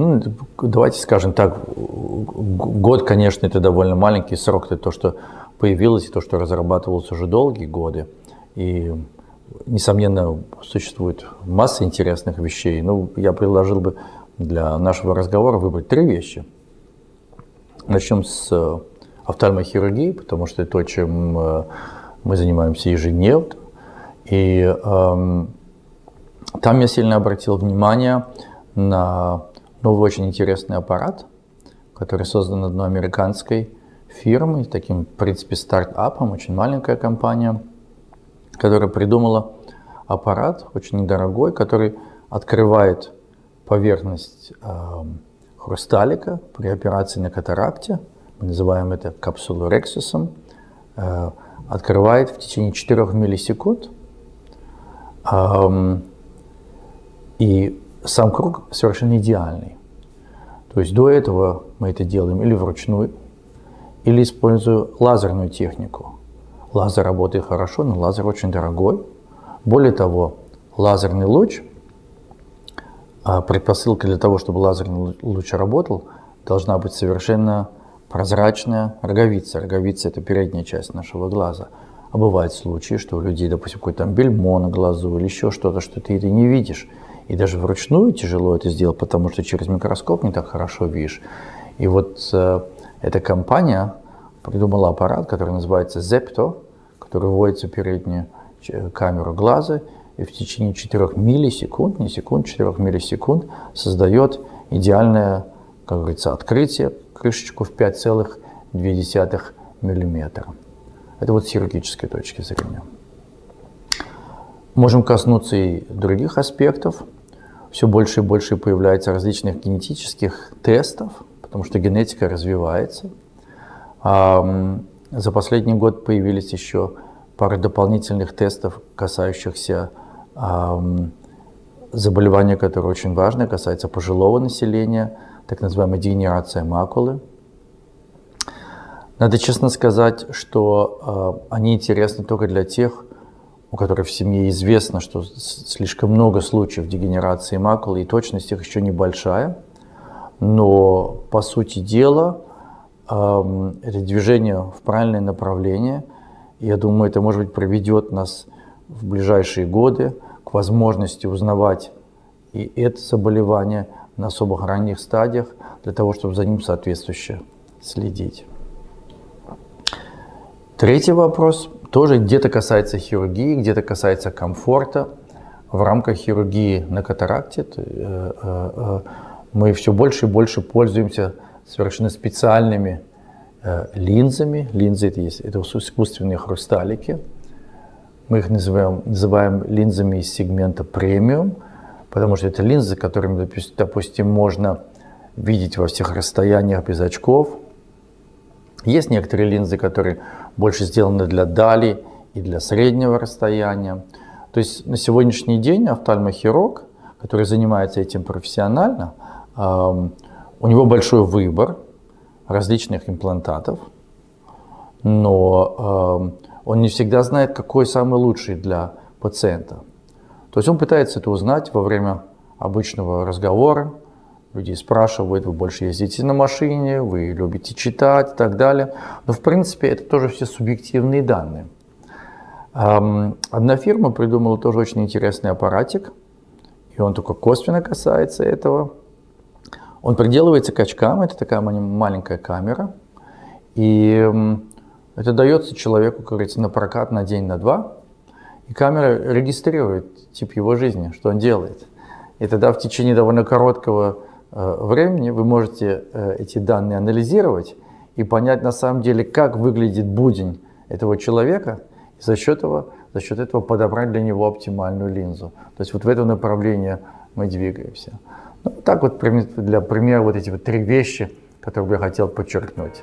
Ну, давайте скажем так, год, конечно, это довольно маленький срок, это то, что появилось, то, что разрабатывалось уже долгие годы. И, несомненно, существует масса интересных вещей. Ну, я предложил бы для нашего разговора выбрать три вещи. Начнем с офтальмохирургии, потому что это то, чем э, мы занимаемся ежедневно. И эм, там я сильно обратил внимание на новый очень интересный аппарат, который создан одной американской фирмой, таким, в принципе, стартапом, очень маленькая компания, которая придумала аппарат очень недорогой, который открывает поверхность э, хрусталика при операции на катаракте, мы называем это капсулу рексусом, э, открывает в течение 4 миллисекунд. Э, и сам круг совершенно идеальный. То есть до этого мы это делаем или вручную, или используя лазерную технику. Лазер работает хорошо, но лазер очень дорогой. Более того, лазерный луч, а предпосылка для того, чтобы лазерный луч работал, должна быть совершенно прозрачная роговица. Роговица – это передняя часть нашего глаза. А бывают случаи, что у людей, допустим, какой-то бельмо на глазу или еще что-то, что ты это не видишь. И даже вручную тяжело это сделать, потому что через микроскоп не так хорошо видишь. И вот э, эта компания придумала аппарат, который называется Zepto, который вводится в переднюю камеру глаза и в течение 4 миллисекунд, не секунд, 4 миллисекунд создает идеальное, как говорится, открытие, крышечку в 5,2 миллиметра. Это вот с хирургической точки зрения. Можем коснуться и других аспектов все больше и больше появляется различных генетических тестов, потому что генетика развивается. За последний год появились еще пара дополнительных тестов, касающихся заболевания, которое очень важно, касается пожилого населения, так называемая дегенерация макулы. Надо честно сказать, что э, они интересны только для тех, у которой в семье известно, что слишком много случаев дегенерации макулы, и точность их еще небольшая. Но, по сути дела, это движение в правильное направление. Я думаю, это, может быть, приведет нас в ближайшие годы к возможности узнавать и это заболевание на особо ранних стадиях, для того, чтобы за ним соответствующе следить. Третий вопрос тоже где-то касается хирургии, где-то касается комфорта. В рамках хирургии на катаракте э, э, э, мы все больше и больше пользуемся совершенно специальными линзами. Линзы это, есть, это искусственные хрусталики. Мы их называем, называем линзами из сегмента премиум, потому что это линзы, которыми, допустим, можно видеть во всех расстояниях без очков. Есть некоторые линзы, которые больше сделаны для дали и для среднего расстояния. То есть на сегодняшний день офтальмохирург, который занимается этим профессионально, у него большой выбор различных имплантатов, но он не всегда знает, какой самый лучший для пациента. То есть он пытается это узнать во время обычного разговора, Люди спрашивают, вы больше ездите на машине, вы любите читать и так далее. Но в принципе это тоже все субъективные данные. Одна фирма придумала тоже очень интересный аппаратик, и он только косвенно касается этого. Он приделывается к очкам, это такая маленькая камера, и это дается человеку, как говорится, на прокат на день, на два, и камера регистрирует тип его жизни, что он делает. И тогда в течение довольно короткого времени вы можете э, эти данные анализировать и понять на самом деле, как выглядит будень этого человека, и за счет этого, за счет этого подобрать для него оптимальную линзу. То есть вот в этом направлении мы двигаемся. Ну, так вот для примера вот эти вот три вещи, которые бы я хотел подчеркнуть.